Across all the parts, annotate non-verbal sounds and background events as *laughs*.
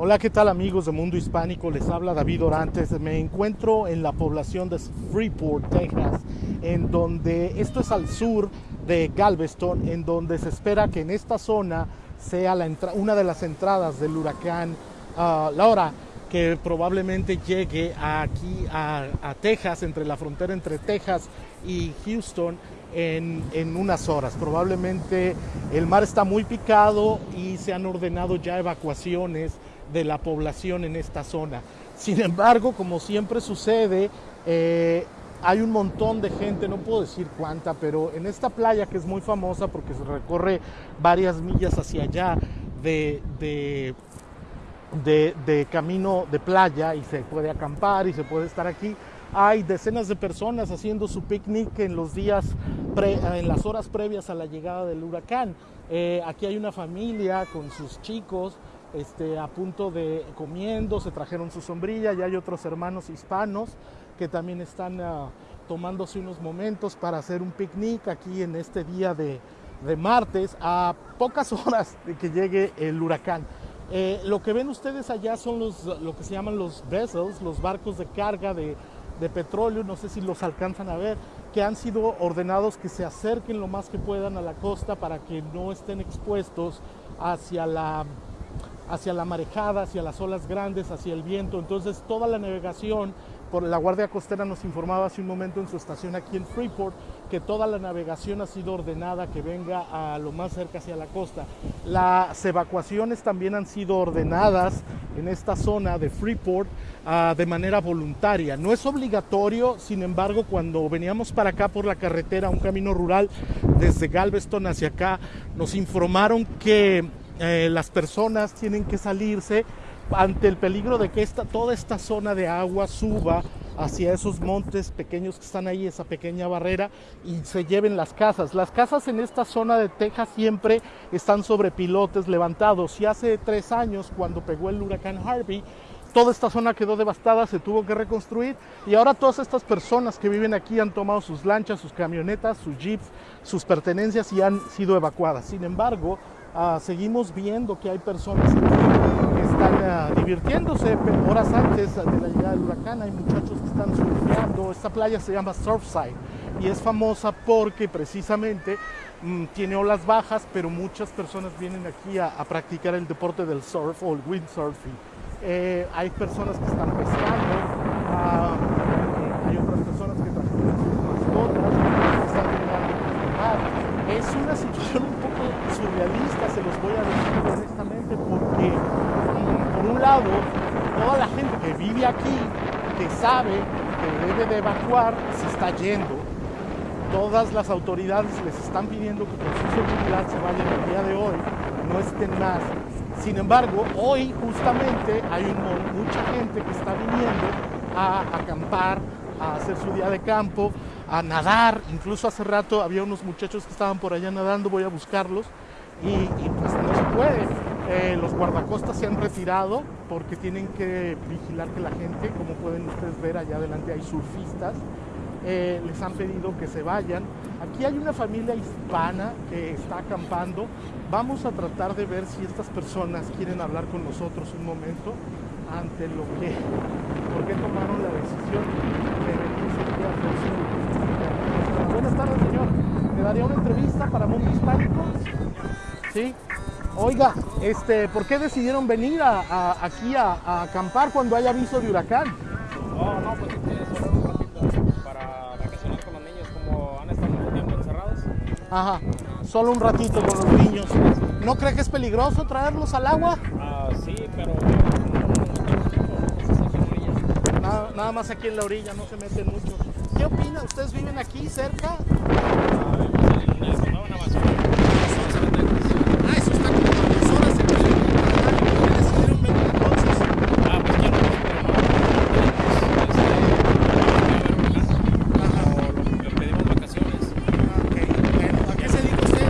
Hola, ¿qué tal amigos de Mundo Hispánico? Les habla David Orantes. Me encuentro en la población de Freeport, Texas, en donde esto es al sur de Galveston, en donde se espera que en esta zona sea una de las entradas del huracán uh, Laura, que probablemente llegue aquí a, a, Texas, entre la frontera entre Texas y Houston, en, en, unas horas. Probablemente el mar está muy picado y se han ordenado ya evacuaciones de la población en esta zona. Sin embargo, como siempre sucede, eh, hay un montón de gente, no puedo decir cuánta, pero en esta playa que es muy famosa porque se recorre varias millas hacia allá de, de, de, camino de playa y se puede acampar y se puede estar aquí, hay decenas de personas haciendo su picnic en los días, en las horas previas a la llegada del huracán. Eh, aquí hay una familia con sus chicos este, a punto de comiendo, se trajeron su sombrilla y hay otros hermanos hispanos que también están uh, tomándose unos momentos para hacer un picnic aquí en este día de, de martes a pocas *laughs* horas de que llegue el huracán. Eh, lo que ven ustedes allá son los, lo que se llaman los vessels, los barcos de carga de, de petróleo, no sé si los alcanzan a ver, que han sido ordenados que se acerquen lo más que puedan a la costa para que no estén expuestos hacia la hacia la marejada, hacia las olas grandes, hacia el viento. Entonces toda la navegación, por la Guardia Costera nos informaba hace un momento en su estación aquí en Freeport, que toda la navegación ha sido ordenada que venga a lo más cerca hacia la costa. Las evacuaciones también han sido ordenadas en esta zona de Freeport uh, de manera voluntaria. No es obligatorio, sin embargo, cuando veníamos para acá por la carretera, un camino rural desde Galveston hacia acá, nos informaron que eh, las personas tienen que salirse ante el peligro de que esta, toda esta zona de agua suba hacia esos montes pequeños que están ahí, esa pequeña barrera, y se lleven las casas. Las casas en esta zona de Texas siempre están sobre pilotes levantados. Y hace tres años, cuando pegó el huracán Harvey, toda esta zona quedó devastada, se tuvo que reconstruir y ahora todas estas personas que viven aquí han tomado sus lanchas, sus camionetas, sus jeeps, sus pertenencias y han sido evacuadas. Sin embargo, Uh, seguimos viendo que hay personas que están uh, divirtiéndose horas antes de la llegada del huracán. Hay muchachos que están surfeando. Esta playa se llama Surfside y es famosa porque precisamente mmm, tiene olas bajas, pero muchas personas vienen aquí a, practicar el deporte del surf o el windsurfing. Eh, hay personas que están pescando, uh, hay otras personas que que están Es una situación un poco surrealista, se los voy a decir honestamente, porque toda la gente que vive aquí, que sabe que debe de evacuar, se está yendo. Todas las autoridades les están pidiendo que por su seguridad se vayan el día de hoy, no estén más. Sin embargo, hoy justamente hay mucha gente que está viniendo a acampar, a hacer su día de campo, a nadar. Incluso hace rato había unos muchachos que estaban por allá nadando, voy a buscarlos. Y, y pues no se puede. Eh, los guardacostas se han retirado porque tienen que vigilar que la gente, como pueden ustedes ver allá adelante hay surfistas, eh, les han pedido que se vayan. Aquí hay una familia hispana que está acampando. Vamos a tratar de ver si estas personas quieren hablar con nosotros un momento ante lo que, por qué tomaron la decisión de venirse aquí a. Buenas tardes, señor. ¿Me daría una entrevista para Mundo Hispánico? Sí. Oiga, este, ¿por qué decidieron venir a, a, aquí a, a, acampar cuando hay aviso de huracán? Oh, no, pues solo un ratito para vacacionar con los niños, como han estado mucho tiempo encerrados. Ajá, solo un ratito con los niños. ¿No cree que es peligroso traerlos al agua? Ah, sí, pero Nada, nada, más aquí en la orilla, no se meten mucho. ¿Qué opina? ¿Ustedes viven aquí cerca? Ah, en el condado de Navasota. Ah, eso está como a dos horas de ¿Por qué decidieron venir entonces? Ah, pues quiero ver, pero no, no, le pedimos vacaciones. Ah, ok, bueno, ¿a qué se dedica usted?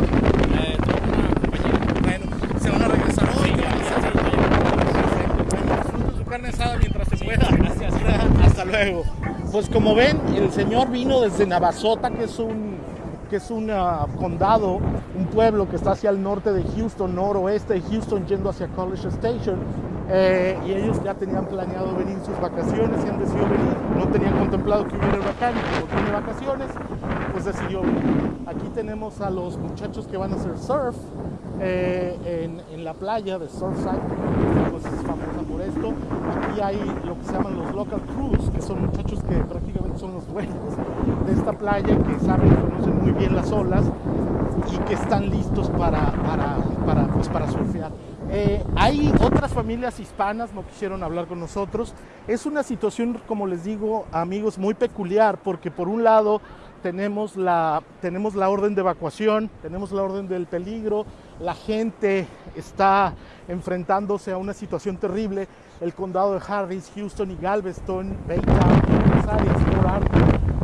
Eh, tengo una compañía. Bueno, ¿se van a regresar hoy? Sí, ¿Qué van a hacer? sí, Bueno, disfruten su carne asada mientras se pueda. Gracias. Luego. Pues como ven, el señor vino desde Navasota, que es un, que es un uh, condado, un pueblo que está hacia el norte de Houston, noroeste de Houston, yendo hacia College Station. Eh, y ellos ya tenían planeado venir sus vacaciones y han decidido venir. No tenían contemplado que hubiera huracán tiene vacaciones, pues decidió. Aquí tenemos a los muchachos que van a hacer surf eh, en, la playa de Surfside, pues es famosa por esto. Aquí hay lo que se llaman los local crews, que son muchachos que prácticamente son los dueños de esta playa, que saben, conocen muy bien las olas y que están listos para, para, para, pues para surfear. Eh, hay otras familias hispanas, no quisieron hablar con nosotros. Es una situación, como les digo, amigos, muy peculiar, porque por un lado tenemos la, tenemos la orden de evacuación, tenemos la orden del peligro, la gente está enfrentándose a una situación terrible. El condado de Harris, Houston y Galveston, Baytown, áreas,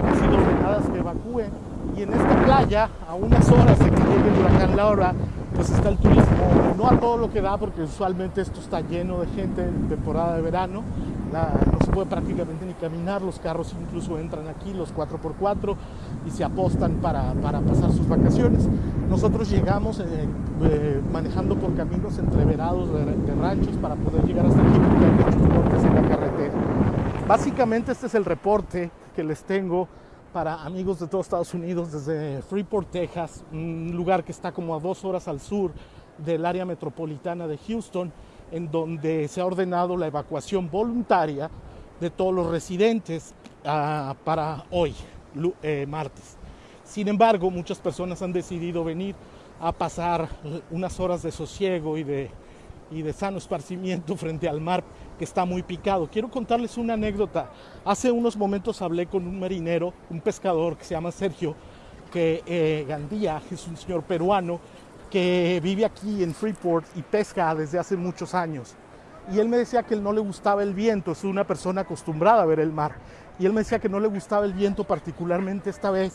han sido ordenadas que evacúen. Y en esta playa, a unas horas de que llegue el huracán Laura, pues está el turismo, no a todo lo que da, porque usualmente esto está lleno de gente en temporada de verano, se puede prácticamente ni caminar, los carros incluso entran aquí, los 4x4, y se apostan para, para pasar sus vacaciones. Nosotros llegamos eh, eh, manejando por caminos entreverados de, de, ranchos para poder llegar hasta aquí, porque hay muchos cortes en la carretera. Básicamente este es el reporte que les tengo para amigos de todos Estados Unidos desde Freeport, Texas, un lugar que está como a dos horas al sur del área metropolitana de Houston, en donde se ha ordenado la evacuación voluntaria de todos los residentes uh, para hoy, eh, martes. Sin embargo, muchas personas han decidido venir a pasar unas horas de sosiego y de, y de sano esparcimiento *laughs* frente al mar que está muy picado. Quiero contarles una anécdota. Hace unos momentos hablé con un marinero, un pescador que se llama Sergio, que eh, Gandía, es un señor peruano que vive aquí en Freeport y pesca desde hace muchos años. Y él me decía que él no le gustaba el viento, es una persona acostumbrada a ver el mar. Y él me decía que no le gustaba el viento particularmente esta vez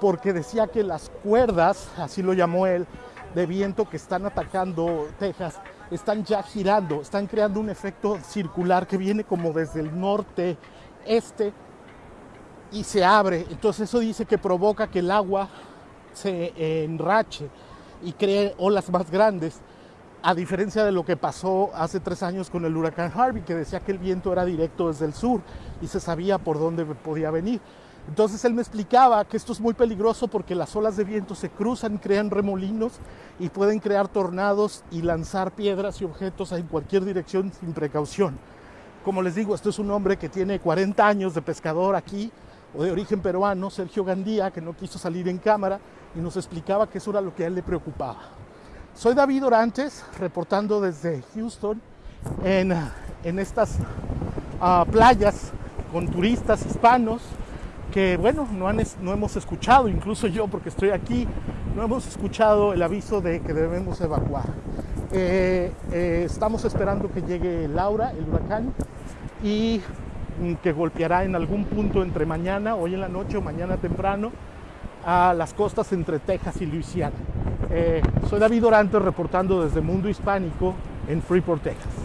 porque decía que las cuerdas, así lo llamó él, de viento que están atacando Texas, están ya girando, están creando un efecto circular que viene como desde el norte, este, y se abre. Entonces eso dice que provoca que el agua se enrache y cree olas más grandes, a diferencia de lo que pasó hace tres años con el huracán Harvey, que decía que el viento era directo desde el sur y se sabía por dónde podía venir. Entonces él me explicaba que esto es muy peligroso porque las olas de viento se cruzan, crean remolinos y pueden crear tornados y lanzar piedras y objetos en cualquier dirección sin precaución. Como les digo, esto es un hombre que tiene 40 años de pescador aquí, o de origen peruano, Sergio Gandía, que no quiso salir en cámara y nos explicaba que eso era lo que a él le preocupaba. Soy David Orantes, reportando desde Houston en, en estas uh, playas con turistas hispanos que bueno, no, han, no, hemos escuchado, incluso yo porque estoy aquí, no hemos escuchado el aviso de que debemos evacuar. Eh, eh, estamos esperando que llegue Laura, el huracán, y mm, que golpeará en algún punto entre mañana, hoy en la noche o mañana temprano, a las costas entre Texas y Luisiana. Eh, soy David Orantes reportando desde Mundo Hispánico en Freeport, Texas.